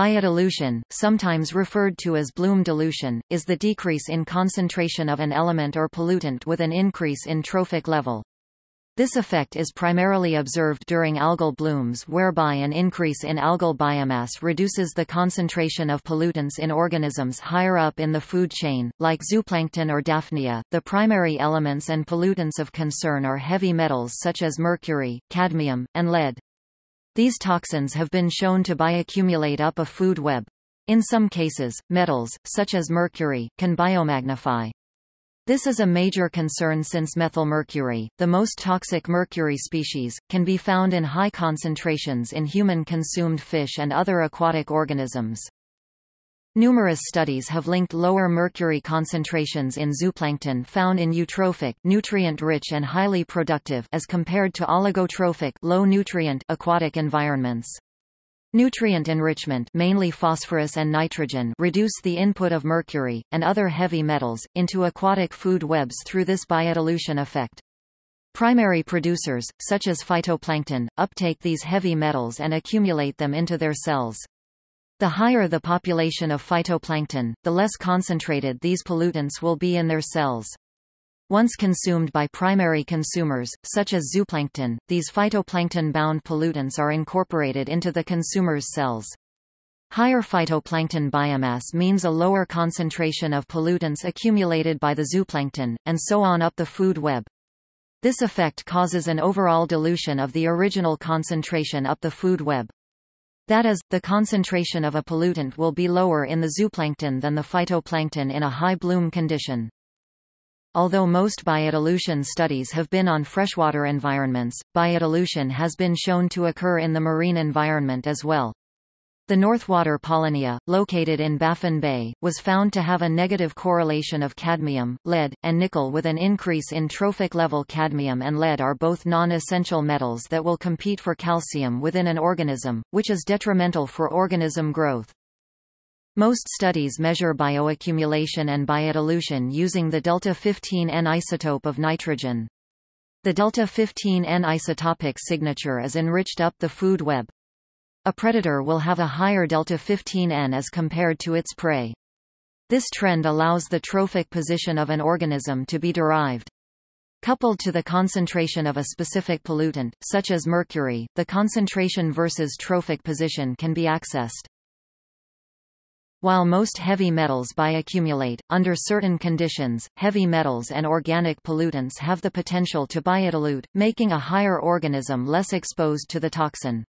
Biodilution, sometimes referred to as bloom dilution, is the decrease in concentration of an element or pollutant with an increase in trophic level. This effect is primarily observed during algal blooms whereby an increase in algal biomass reduces the concentration of pollutants in organisms higher up in the food chain, like zooplankton or Daphnia. The primary elements and pollutants of concern are heavy metals such as mercury, cadmium, and lead. These toxins have been shown to bioaccumulate up a food web. In some cases, metals, such as mercury, can biomagnify. This is a major concern since methylmercury, the most toxic mercury species, can be found in high concentrations in human-consumed fish and other aquatic organisms. Numerous studies have linked lower mercury concentrations in zooplankton found in eutrophic nutrient-rich and highly productive as compared to oligotrophic low-nutrient aquatic environments. Nutrient enrichment mainly phosphorus and nitrogen reduce the input of mercury, and other heavy metals, into aquatic food webs through this biodilution effect. Primary producers, such as phytoplankton, uptake these heavy metals and accumulate them into their cells. The higher the population of phytoplankton, the less concentrated these pollutants will be in their cells. Once consumed by primary consumers, such as zooplankton, these phytoplankton-bound pollutants are incorporated into the consumer's cells. Higher phytoplankton biomass means a lower concentration of pollutants accumulated by the zooplankton, and so on up the food web. This effect causes an overall dilution of the original concentration up the food web. That is, the concentration of a pollutant will be lower in the zooplankton than the phytoplankton in a high bloom condition. Although most biodilution studies have been on freshwater environments, biodilution has been shown to occur in the marine environment as well. The Northwater Polynya, located in Baffin Bay, was found to have a negative correlation of cadmium, lead, and nickel with an increase in trophic level cadmium and lead are both non-essential metals that will compete for calcium within an organism, which is detrimental for organism growth. Most studies measure bioaccumulation and biodilution using the delta-15N isotope of nitrogen. The delta-15N isotopic signature is enriched up the food web, a predator will have a higher delta-15N as compared to its prey. This trend allows the trophic position of an organism to be derived. Coupled to the concentration of a specific pollutant, such as mercury, the concentration versus trophic position can be accessed. While most heavy metals bioaccumulate, under certain conditions, heavy metals and organic pollutants have the potential to biodilute, making a higher organism less exposed to the toxin.